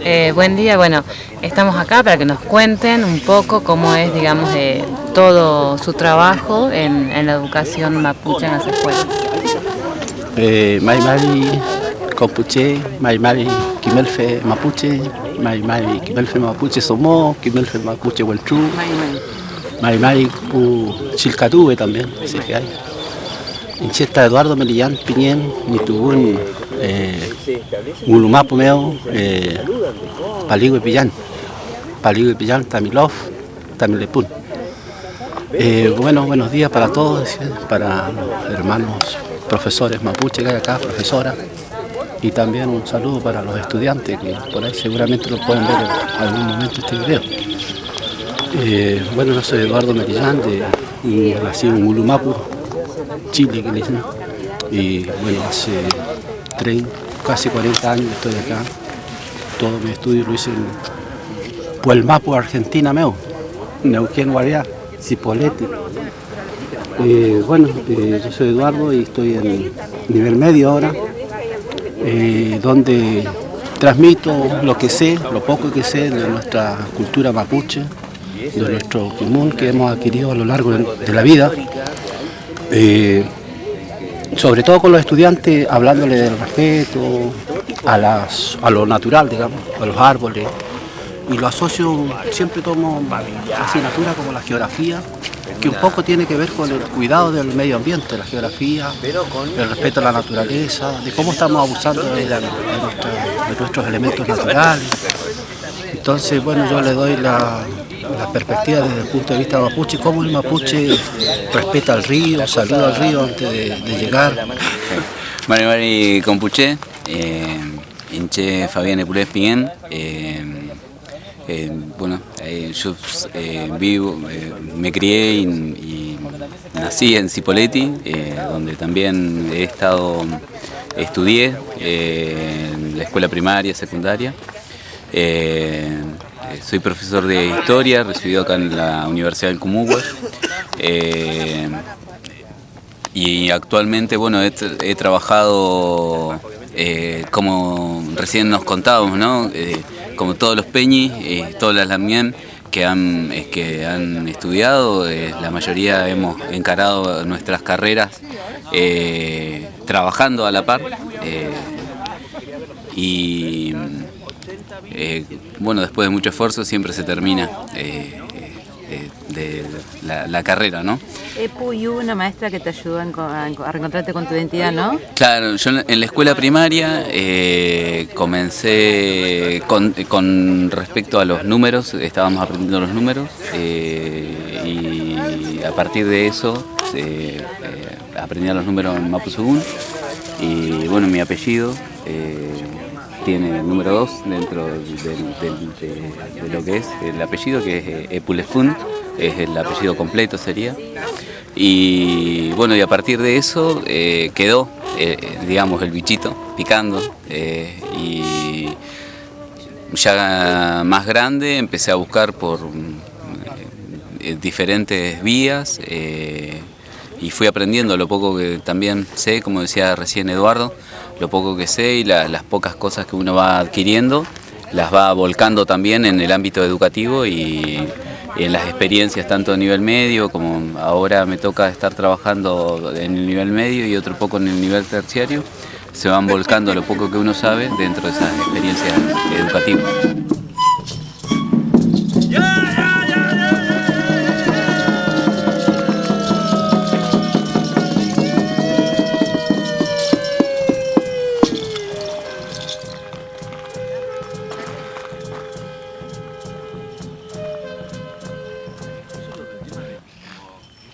Eh, buen día, bueno, estamos acá para que nos cuenten un poco cómo es, digamos, de todo su trabajo en, la educación mapuche en las escuelas. Eh, Mai Mari Compuche, Mai Mari Kimelfe Mapuche, Mai Mari Kimelfe Mapuche Somó, Kimelfe Mapuche Hueltru, Mai Mari Pu Chilcatube también, ese que hay. Incheta Eduardo Melillán Piñén, Nitubun, eh, Gulumapu Meo, eh, Paligo y Pillán, Paligo y Pillán, Tamilov, Tamilepun. Eh, bueno, buenos días para todos, para los hermanos profesores mapuche que hay acá, profesora, y también un saludo para los estudiantes que por ahí seguramente lo pueden ver en algún momento este video. Eh, bueno, yo soy Eduardo Merillán, nací en Ulumapu, Chile, que le dicen. Y bueno, hace 30, casi 40 años estoy acá. Todo mi estudio lo hice en Puelmapu, Argentina, meu. Neuquén, Guariá, Cipolletti. Eh, bueno, eh, yo soy Eduardo y estoy en nivel medio ahora, eh, donde transmito lo que sé, lo poco que sé de nuestra cultura mapuche, de nuestro común que hemos adquirido a lo largo de la vida. Sobre todo con los estudiantes, hablándole del respeto a, las, a lo natural, digamos, a los árboles. Y lo asocio, siempre tomo asignatura como la geografía, que un poco tiene que ver con el cuidado del medio ambiente, la geografía, el respeto a la naturaleza, de cómo estamos abusando de nuestros elementos naturales. Entonces, bueno, yo le doy la, la perspectiva desde el punto de vista mapuche, cómo el mapuche respeta al río, saluda al río antes de, llegar. Mari Mari Compuche, eh, Inche Fabián Epulés Piguén. eh, eh, bueno, eh, yo eh, vivo, eh, me crié y, nací en Cipolletti, eh, donde también he estado, estudié eh, en la escuela primaria, secundaria. Eh, soy profesor de historia, recibido acá en la Universidad del Comúhue. Eh, y actualmente, bueno, he, tra- he trabajado, eh, como recién nos contábamos, ¿no? Como todos los peñis, todas las lamien que han, que han estudiado, la mayoría hemos encarado nuestras carreras trabajando a la par. Y eh, bueno, después de mucho esfuerzo siempre se termina eh, eh, de la, la carrera, ¿no? Epu y hubo una maestra que te ayudó a enco- a enco- a reencontrarte con tu identidad, ¿no? Claro, yo en la escuela primaria eh, comencé con, con respecto a los números, estábamos aprendiendo los números y a partir de eso aprendí los números en Mapuzugún y bueno, mi apellido tiene el número 2 dentro de, lo que es el apellido, que es eh, Epulefun, es el apellido completo sería. Y bueno, y a partir de eso eh, quedó, eh, digamos, el bichito picando. y ya más grande empecé a buscar por diferentes vías y fui aprendiendo lo poco que también sé, como decía recién Eduardo, lo poco que sé y la- las pocas cosas que uno va adquiriendo las va volcando también en el ámbito educativo y en las experiencias tanto a nivel medio como ahora me toca estar trabajando en el nivel medio y otro poco en el nivel terciario, se van volcando lo poco que uno sabe dentro de esas experiencias educativas.